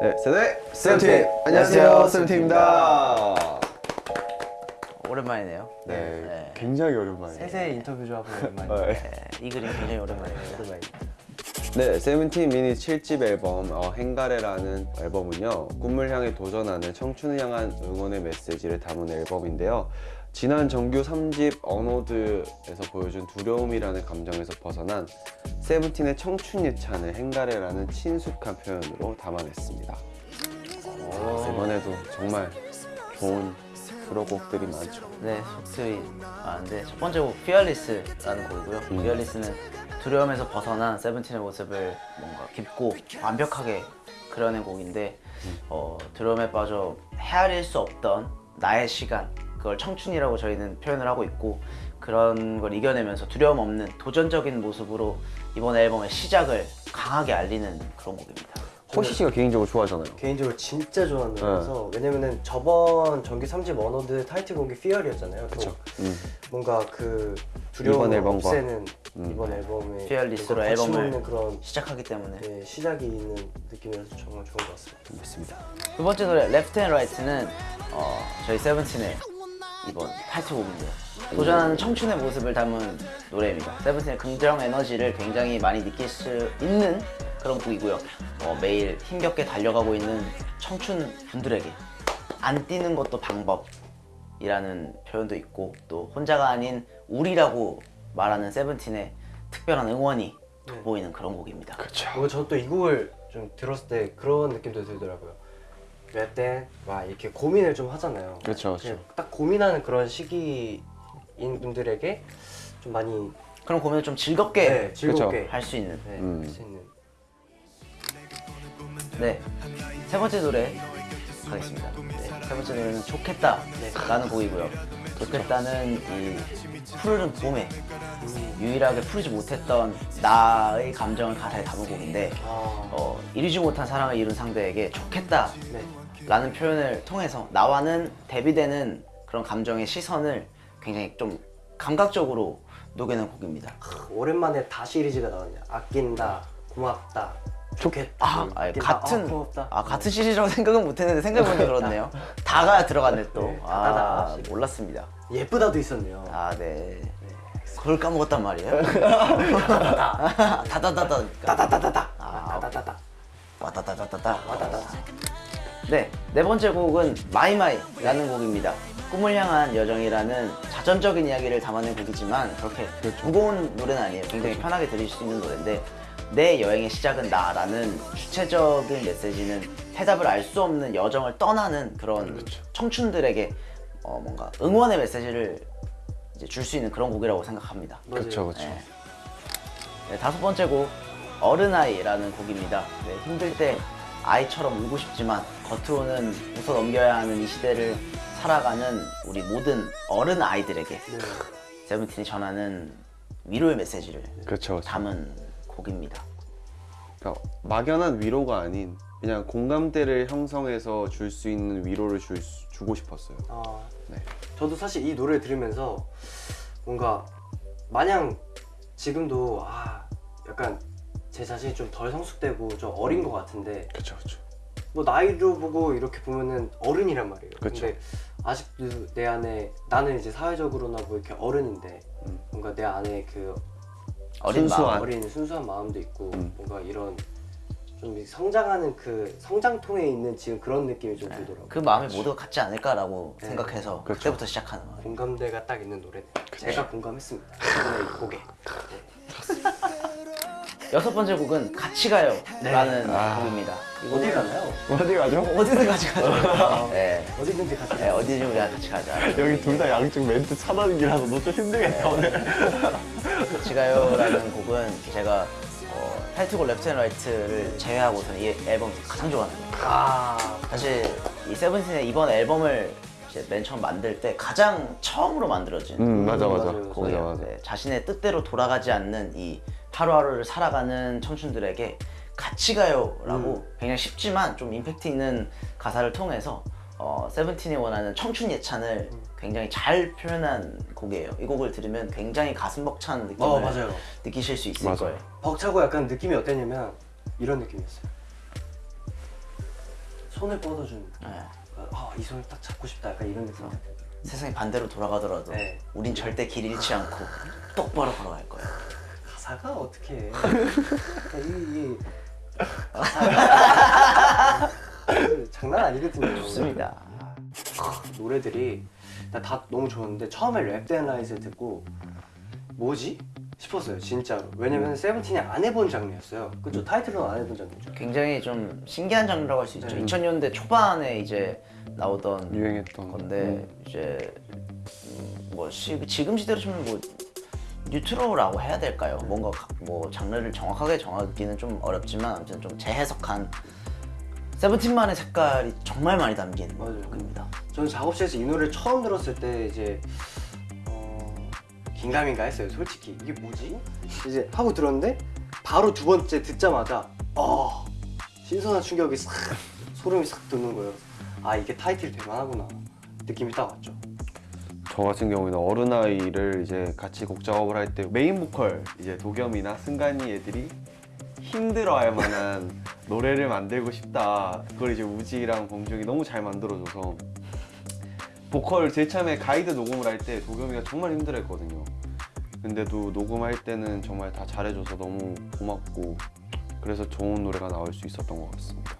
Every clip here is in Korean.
네, Say the name 세븐틴! 안녕하세요, 세븐틴입니다. 오랜만이네요. 네, 네. 굉장히 오랜만이에요. 세세 인터뷰 좀 하고 오랜만에 네. 네, 이 그림 굉장히 오랜만입니다. 오랜만입니다. 네, 세븐틴 미니 7집 앨범 어, 헹가래라는 앨범은요 꿈을 향해 도전하는 청춘을 향한 응원의 메시지를 담은 앨범인데요 지난 정규 3집 An Ode에서 보여준 두려움이라는 감정에서 벗어난 세븐틴의 청춘 예찬을 행가레라는 친숙한 표현으로 담아냈습니다 어, 이번에도 정말 좋은 수록곡들이 많죠 네, 속들이 많은데 첫 번째 곡 피어리스라는 곡이고요. 음. 피어리스는 두려움에서 벗어난 세븐틴의 모습을 뭔가 깊고 완벽하게 그려낸 곡인데 어, 두려움에 빠져 헤아릴 수 없던 나의 시간 그걸 청춘이라고 저희는 표현을 하고 있고 그런 걸 이겨내면서 두려움 없는 도전적인 모습으로 이번 앨범의 시작을 강하게 알리는 그런 곡입니다. 호시 씨가 개인적으로 좋아하잖아요 개인적으로 진짜 좋아하는 네. 노래라서 왜냐면은 저번 정규 3집 An Ode 타이틀곡이 Fear였잖아요. 그쵸 또 음. 뭔가 그 두려움을 이번. 없애는 음. 이번 앨범에 Fearless로 앨범을 그런 시작하기 때문에 네, 시작이 있는 느낌이라서 정말 좋은 것 같습니다. 맞습니다 두 번째 노래 Left and Right는 어, 저희 세븐틴의 이번 타이틀곡인데요 도전하는 청춘의 모습을 담은 노래입니다. 세븐틴의 긍정 에너지를 굉장히 많이 느낄 수 있는 그런 곡이고요. 어, 매일 힘겹게 달려가고 있는 청춘 분들에게 안 뛰는 것도 방법이라는 표현도 있고 또 혼자가 아닌 우리라고 말하는 세븐틴의 특별한 응원이 돋보이는 그런 곡입니다. 그렇죠 뭔가 저도 이 곡을 좀 들었을 때 그런 느낌도 들더라고요. 막 이렇게 고민을 좀 하잖아요. 그냥 딱 고민하는 그런 시기 인 분들에게 좀 많이 그런 고민을 좀 즐겁게 네, 즐겁게 할 수 있는 네, 음. 할수 있는 네, 세 번째 노래 가겠습니다. 네, 세 번째 노래는 좋겠다 라는 곡이고요. 좋겠다는 이 푸르른 봄에 유일하게 풀지 못했던 나의 감정을 가사에 담은 곡인데 아, 어, 이루지 못한 사랑을 이룬 상대에게 좋겠다 네. 라는 표현을 통해서 나와는 대비되는 그런 감정의 시선을 굉장히 좀 감각적으로 녹여낸 곡입니다. 오랜만에 다 시리즈가 나왔네요. 아낀다, 고맙다, 좋겠다. 아, 아니, 아낀다, 같은 아, 고맙다. 아 같은 시리즈라고 생각은 못했는데 생각해보니 그렇네요. 다가 들어갔네 또. 네, 아 다다다. 몰랐습니다. 예쁘다도 있었네요. 아 네. 그걸 까먹었단 말이에요. 다다다다. 따다다다다. 아, 따다다다. 와다다다다다. 와다다다. 네, 네 번째 곡은 My My라는 곡입니다. 꿈을 향한 여정이라는 자전적인 이야기를 담아낸 곡이지만 그렇게 무거운 노래는 아니에요. 굉장히 편하게 들으실 수 있는 노래인데 내 여행의 시작은 나라는 주체적인 메시지는 해답을 알 수 없는 여정을 떠나는 그런 청춘들에게 어, 뭔가 응원의 메시지를 줄 수 있는 그런 곡이라고 생각합니다. 그렇죠 그렇죠 네. 네, 다섯 번째 곡 어른아이라는 곡입니다. 네, 힘들 때 아이처럼 울고 싶지만 겉으로는 웃어 넘겨야 하는 이 시대를 살아가는 우리 모든 어른 아이들에게 네. 세븐틴이 전하는 위로의 메시지를 그렇죠 그렇죠 담은 곡입니다. 그러니까 막연한 위로가 아닌 그냥 공감대를 형성해서 줄 수 있는 위로를 줄 수- 주고 싶었어요. 아, 네. 저도 사실 이 노래를 들으면서 뭔가 마냥 지금도 아 약간 제 자신이 좀 덜 성숙되고 좀 어린 것 같은데 그렇죠, 그렇죠. 뭐 나이로 보고 이렇게 보면은 어른이란 말이에요. 그쵸. 근데 아직도 내 안에 나는 이제 사회적으로나 뭐 이렇게 어른인데 음. 뭔가 내 안에 그 어린 순수한. 마음. 어린 순수한 마음도 있고 음. 뭔가 이런 좀 성장하는 그 성장통에 있는 지금 그런 느낌이 좀 들더라고요. 그 마음이 모두가 같지 않을까라고 네. 생각해서 그렇죠. 그때부터 시작하는 거예요. 공감대가 딱 있는 노래. 제가 공감했습니다. 이번에 이 곡에. 여섯 번째 곡은 같이 가요 라는 아. 곡입니다. 이 어디 가나요? 어디 가죠? 어디든 같이 가죠. 네. 어디든지 같이. 네, 어디든 우리가 같이 가자. 여기 둘 다 양쪽 멘트 차단기라서 너 좀 힘들겠다 오늘. 같이 가요 라는 곡은 제가 어, 타이틀곡 Left and Right를 제외하고서는 이 앨범 가장 좋아하는 곡이에요. 아 사실 이 세븐틴의 이번 앨범을 이제 맨 처음 만들 때 가장 처음으로 만들어진 음 맞아 맞아. 곡이에요. 맞아 맞아. 네, 자신의 뜻대로 돌아가지 않는 이 하루하루를 살아가는 청춘들에게 같이 가요 라고 굉장히 쉽지만 좀 임팩트 있는 가사를 통해서 어, 세븐틴이 원하는 청춘 예찬을 굉장히 잘 표현한 곡이에요. 이 곡을 들으면 굉장히 가슴 벅찬 느낌을 어, 맞아요. 느끼실 수 있을 맞아. 거예요. 벅차고 약간 느낌이 어땠냐면 이런 느낌이었어요. 손을 뻗어준 네. 아, 이 손을 딱 잡고 싶다 약간 이런 느낌 세상이 반대로 돌아가더라도 네. 우린 절대 길 잃지 않고 똑바로 걸어갈 거야. 가사가 어떻게 해 이, 이 가사가 장난 아니거든요 좋습니다. 노래들이 나다 너무 좋았는데 처음에 Left and Right 듣고 뭐지? 싶었어요 진짜로 왜냐면 세븐틴이 안 해본 장르였어요 그죠? 타이틀로는 안 해본 장르죠 굉장히 좀 신기한 장르라고 할 수 있죠. 네. 2000년대 초반에 이제 나오던 유행했던 건데 이제 음, 뭐 시, 지금 시대로 치면 뭐 뉴트로라고 해야 될까요? 뭔가 가- 뭐 장르를 정확하게 정하기는 좀 어렵지만 아무튼 좀 재해석한 세븐틴만의 색깔이 정말 많이 담긴 맞아요. 곡입니다. 저는 작업실에서 이 노래를 처음 들었을 때 이제 어... 긴가민가 했어요 솔직히 이게 뭐지? 이제 하고 들었는데 바로 두 번째 듣자마자 어 신선한 충격이 싹 소름이 싹 돋는 거예요 아 이게 타이틀이 될만하구나 느낌이 딱 왔죠 저 같은 경우에는 어른아이를 이제 같이 곡 작업을 할 때 메인 보컬 이제 도겸이나 승관이 애들이 힘들어할 만한 노래를 만들고 싶다. 그걸 이제 우지랑 범중이 너무 잘 만들어줘서 보컬 제일 처음에 가이드 녹음을 할 때 도겸이가 정말 힘들어했거든요. 근데도 녹음할 때는 정말 다 잘해줘서 너무 고맙고 그래서 좋은 노래가 나올 수 있었던 것 같습니다.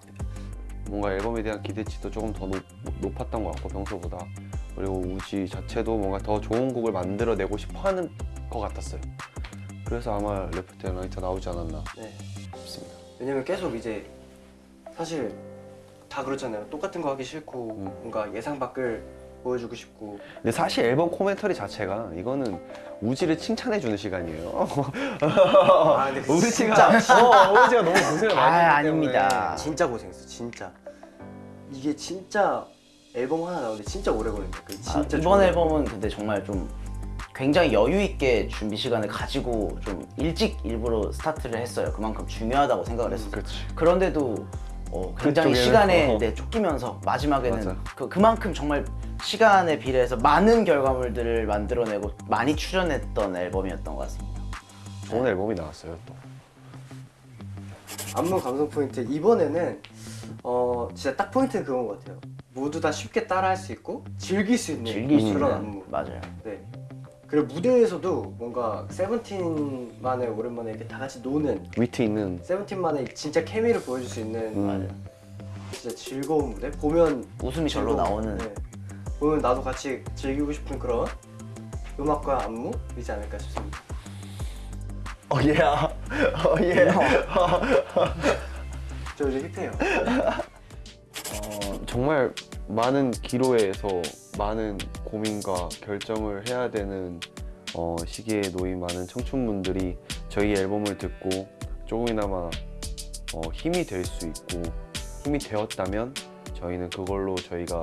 뭔가 앨범에 대한 기대치도 조금 더 높, 높았던 것 같고 평소보다 그리고 우지 자체도 뭔가 더 좋은 곡을 만들어내고 싶어하는 것 같았어요. 그래서 아마 Left and Right 나오지 않았나 네. 싶습니다. 왜냐면 계속 이제 사실 다 그렇잖아요 똑같은 거 하기 싫고 음. 뭔가 예상 밖을 보여주고 싶고 근데 사실 앨범 코멘터리 자체가 이거는 우지를 칭찬해주는 시간이에요. 아 근데 우지가 어, 우지가 너무 고생을 아, 많이 했기 아닙니다. 때문에. 진짜 고생했어 진짜 이게 진짜 앨범 하나 나오는데 진짜 오래 걸린다 그 아, 진짜 이번 좋은 앨범은 근데 정말 좀 굉장히 여유 있게 준비 시간을 가지고 좀 일찍 일부러 스타트를 했어요. 그만큼 중요하다고 생각을 했어요. 그렇지. 그런데도 어, 굉장히 시간에 어. 네, 쫓기면서 마지막에는 맞아. 그, 그만큼 정말 시간에 비례해서 많은 결과물들을 만들어내고 많이 출연했던 앨범이었던 것 같습니다. 좋은 앨범이 나왔어요 또. 안무 감성 포인트 이번에는 어 진짜 딱 포인트는 그건 것 같아요 모두 다 쉽게 따라할 수 있고 즐길 수 있는 즐길 수 그런 안무 맞아요. 네 그리고 무대에서도 뭔가 세븐틴만의 오랜만에 이렇게 다 같이 노는 위트 있는 세븐틴만의 진짜 케미를 보여줄 수 있는 음. 맞아요. 진짜 즐거운 무대 보면 웃음이 절로 나오는 네. 보면 나도 같이 즐기고 싶은 그런 음악과 안무이지 않을까 싶습니다 어 예. 어 예. 저 요즘 힙해요 어, 정말 많은 기로에서 많은 고민과 결정을 해야 되는 어, 시기에 놓인 많은 청춘분들이 저희 앨범을 듣고 조금이나마 어, 힘이 될 수 있고 힘이 되었다면 저희는 그걸로 저희가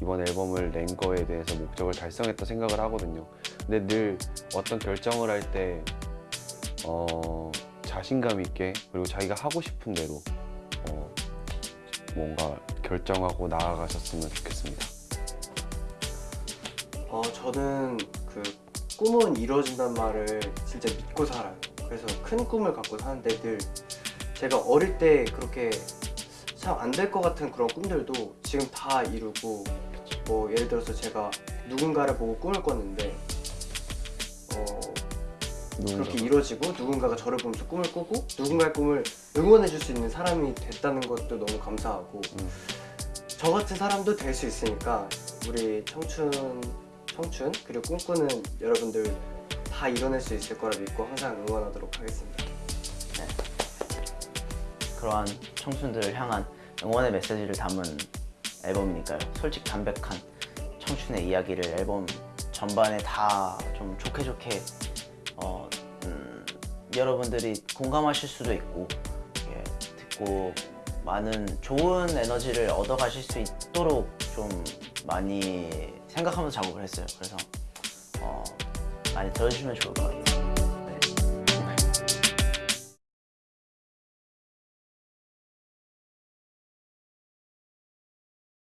이번 앨범을 낸 거에 대해서 목적을 달성했다 생각을 하거든요. 근데 늘 어떤 결정을 할때 어, 자신감 있게 그리고 자기가 하고 싶은 대로 어, 뭔가 결정하고 나아가셨으면 좋겠습니다. 어 저는 그 꿈은 이루어진단 말을 진짜 믿고 살아요. 그래서 큰 꿈을 갖고 사는데 늘 제가 어릴 때 그렇게 참 안 될 것 같은 그런 꿈들도 지금 다 이루고 뭐 예를 들어서 제가 누군가를 보고 꿈을 꿨는데 어 그렇게 이루어지고 누군가가 저를 보면서 꿈을 꾸고 누군가의 꿈을 응원해 줄 수 있는 사람이 됐다는 것도 너무 감사하고 음. 저 같은 사람도 될 수 있으니까 우리 청춘 청춘 그리고 꿈꾸는 여러분들 다 이뤄낼 수 있을 거라 믿고 항상 응원하도록 하겠습니다. 그러한 청춘들을 향한 응원의 메시지를 담은 앨범이니까요. 솔직 담백한 청춘의 이야기를 앨범 전반에 다 좀 좋게 좋게 여러분들이 공감하실 수도 있고 예, 듣고 많은 좋은 에너지를 얻어 가실 수 있도록 좀 많이 생각하면서 작업을 했어요. 그래서 어, 많이 들어주시면 좋을 것 같아요.